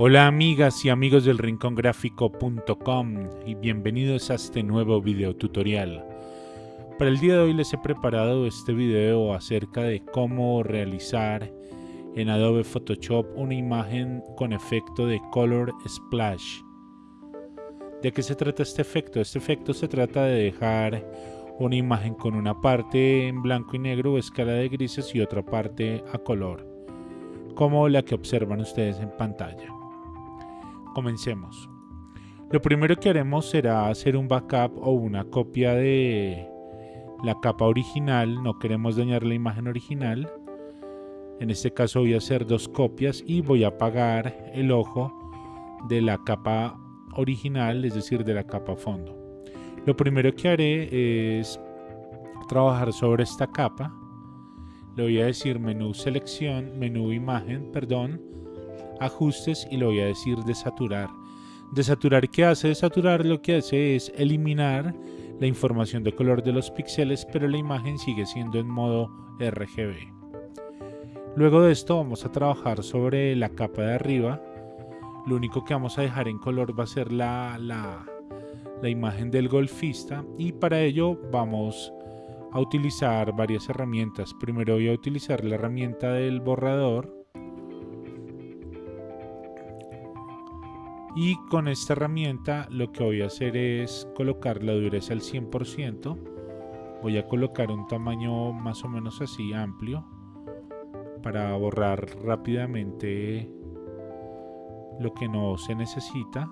Hola amigas y amigos del rincongráfico.com y bienvenidos a este nuevo video tutorial. Para el día de hoy les he preparado este video acerca de cómo realizar en Adobe Photoshop una imagen con efecto de Color Splash. ¿De qué se trata este efecto? Este efecto se trata de dejar una imagen con una parte en blanco y negro escala de grises y otra parte a color, como la que observan ustedes en pantalla. Comencemos. Lo primero que haremos será hacer un backup o una copia de la capa original. No queremos dañar la imagen original. En este caso voy a hacer dos copias y voy a apagar el ojo de la capa original, es decir, de la capa fondo. Lo primero que haré es trabajar sobre esta capa. Le voy a decir menú selección, menú imagen, perdón, ajustes y le voy a decir desaturar. Desaturar, ¿qué hace? Desaturar lo que hace es eliminar la información de color de los píxeles, pero la imagen sigue siendo en modo RGB. Luego de esto vamos a trabajar sobre la capa de arriba. Lo único que vamos a dejar en color va a ser la, la, la imagen del golfista y para ello vamos a utilizar varias herramientas. Primero voy a utilizar la herramienta del borrador y con esta herramienta lo que voy a hacer es colocar la dureza al 100% voy a colocar un tamaño más o menos así amplio para borrar rápidamente lo que no se necesita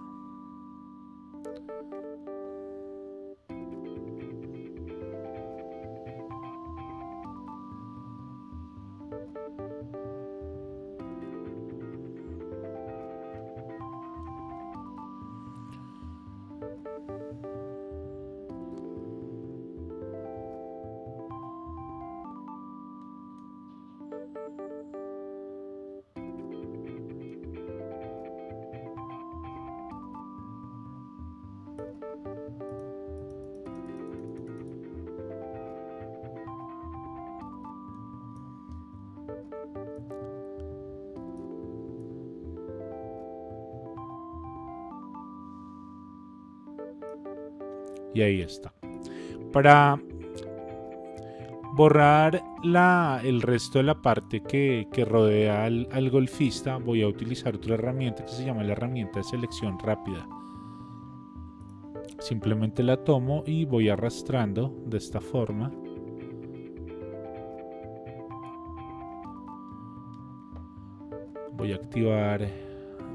y ahí está. Para borrar la, el resto de la parte que, rodea al, al, golfista voy a utilizar otra herramienta que se llama la herramienta de selección rápida. Simplemente la tomo y voy arrastrando de esta forma. Voy a activar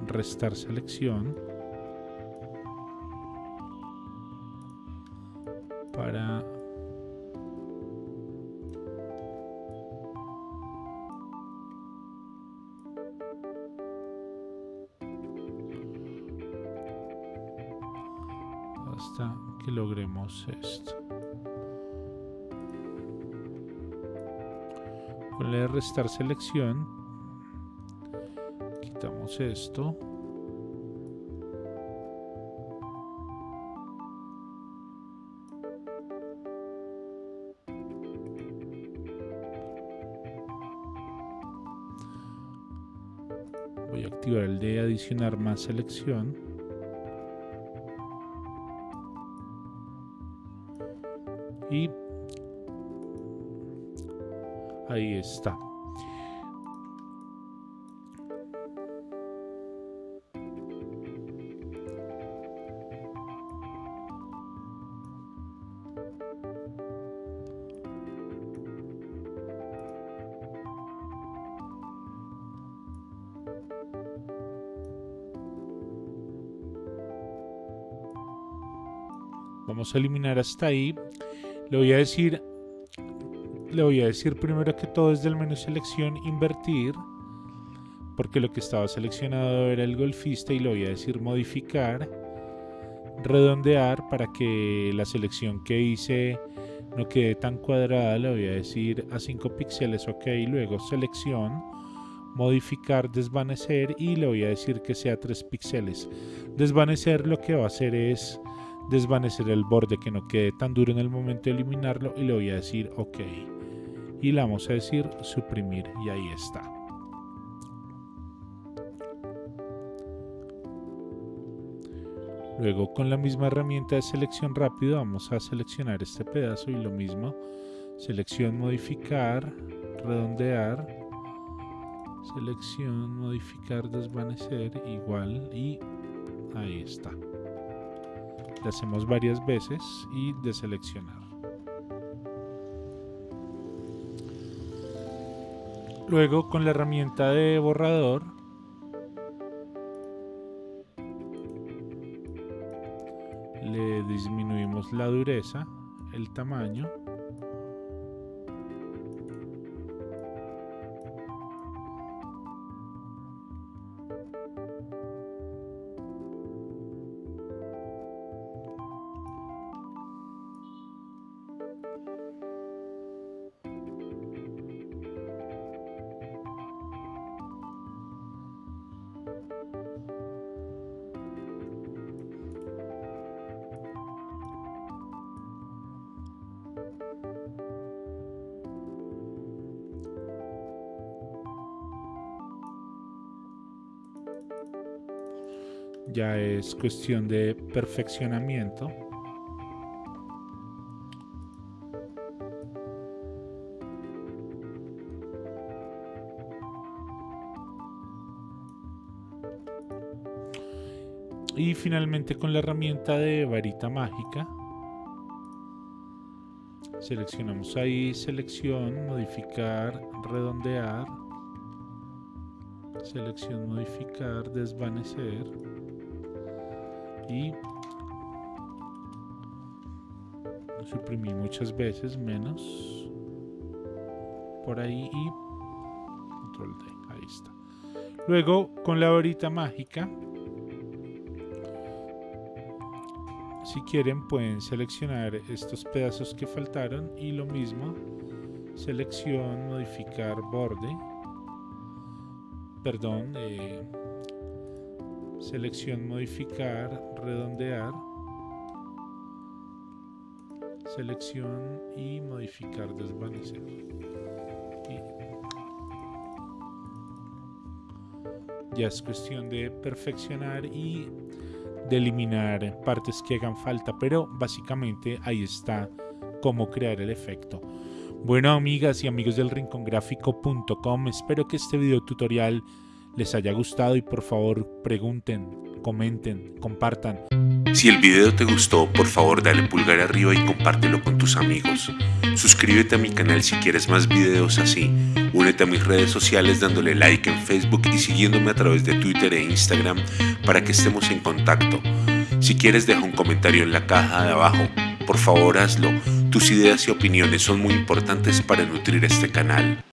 restar selección. para hasta que logremos esto. Con la restar selección quitamos esto voy a activar el de adicionar más selección. Y ahí está Vamos a eliminar hasta ahí. Le voy a decir, le voy a decir primero que todo desde el menú selección invertir, porque lo que estaba seleccionado era el golfista y le voy a decir modificar, redondear para que la selección que hice no quede tan cuadrada. Le voy a decir a 5 píxeles, ok, luego selección modificar, desvanecer y le voy a decir que sea 3 píxeles. Desvanecer lo que va a hacer es desvanecer el borde que no quede tan duro en el momento de eliminarlo y le voy a decir ok y le vamos a decir suprimir y ahí está Luego con la misma herramienta de selección rápido vamos a seleccionar este pedazo y lo mismo. Selección modificar, redondear, selección modificar, desvanecer, igual y ahí está. Le hacemos varias veces y deseleccionar. Luego con la herramienta de borrador le disminuimos la dureza, el tamaño ya es cuestión de perfeccionamiento. Y finalmente con la herramienta de varita mágica seleccionamos ahí selección, modificar, redondear, selección, modificar, desvanecer y suprimir muchas veces menos por ahí y control D, ahí está. Luego con la varita mágica si quieren pueden seleccionar estos pedazos que faltaron y lo mismo selección modificar borde perdón eh, selección modificar, redondear, selección y modificar, desvanecer. ya es cuestión de perfeccionar y de eliminar partes que hagan falta, pero básicamente ahí está cómo crear el efecto. Bueno amigas y amigos del rincongráfico.com, espero que este video tutorial les haya gustado y por favor pregunten, comenten, compartan. Si el video te gustó, por favor dale pulgar arriba y compártelo con tus amigos. Suscríbete a mi canal si quieres más videos así. Únete a mis redes sociales dándole like en Facebook y siguiéndome a través de Twitter e Instagram para que estemos en contacto. Si quieres deja un comentario en la caja de abajo. Por favor hazlo. Tus ideas y opiniones son muy importantes para nutrir este canal.